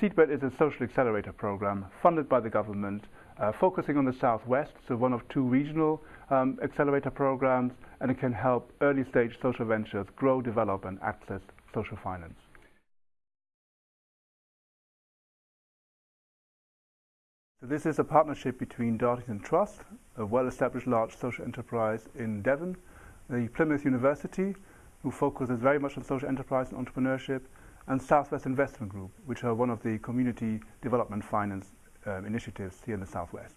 Seedbed is a social accelerator program funded by the government, uh, focusing on the southwest, so one of two regional um, accelerator programs, and it can help early stage social ventures grow, develop, and access social finance. So this is a partnership between Dartington Trust, a well-established large social enterprise in Devon, the Plymouth University, who focuses very much on social enterprise and entrepreneurship, and Southwest Investment Group, which are one of the community development finance um, initiatives here in the Southwest.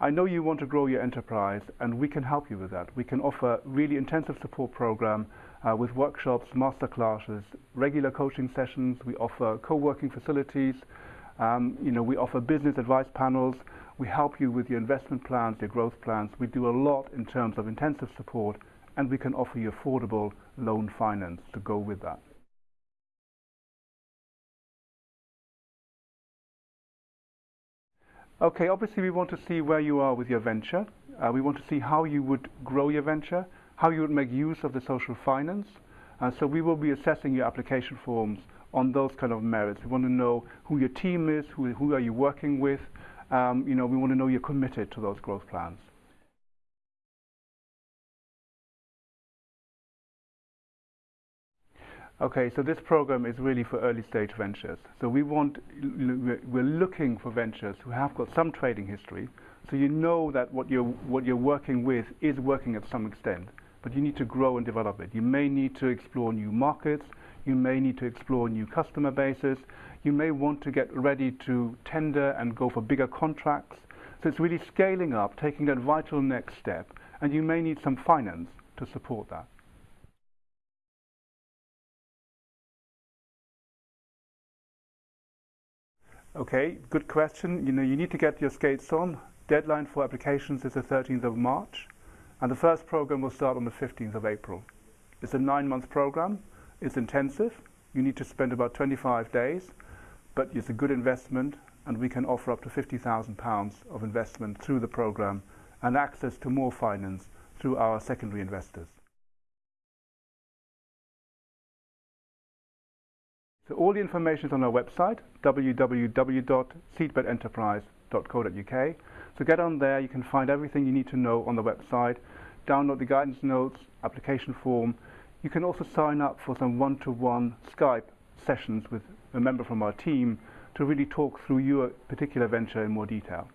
I know you want to grow your enterprise and we can help you with that. We can offer really intensive support program uh, with workshops, masterclasses, regular coaching sessions. We offer co-working facilities. Um, you know, we offer business advice panels. We help you with your investment plans, your growth plans. We do a lot in terms of intensive support and we can offer you affordable loan finance to go with that. Okay, obviously we want to see where you are with your venture. Uh, we want to see how you would grow your venture, how you would make use of the social finance. Uh, so we will be assessing your application forms on those kind of merits. We want to know who your team is, who, who are you working with. Um, you know, we want to know you're committed to those growth plans. Okay, so this program is really for early stage ventures. So we want, we're looking for ventures who have got some trading history, so you know that what you're, what you're working with is working at some extent, but you need to grow and develop it. You may need to explore new markets, you may need to explore new customer bases, you may want to get ready to tender and go for bigger contracts. So it's really scaling up, taking that vital next step, and you may need some finance to support that. Okay, good question. You know, you need to get your skates on. Deadline for applications is the 13th of March, and the first program will start on the 15th of April. It's a nine-month program. It's intensive. You need to spend about 25 days, but it's a good investment, and we can offer up to £50,000 of investment through the program and access to more finance through our secondary investors. So all the information is on our website, www.seedbedenterprise.co.uk. So get on there, you can find everything you need to know on the website, download the guidance notes, application form. You can also sign up for some one-to-one -one Skype sessions with a member from our team to really talk through your particular venture in more detail.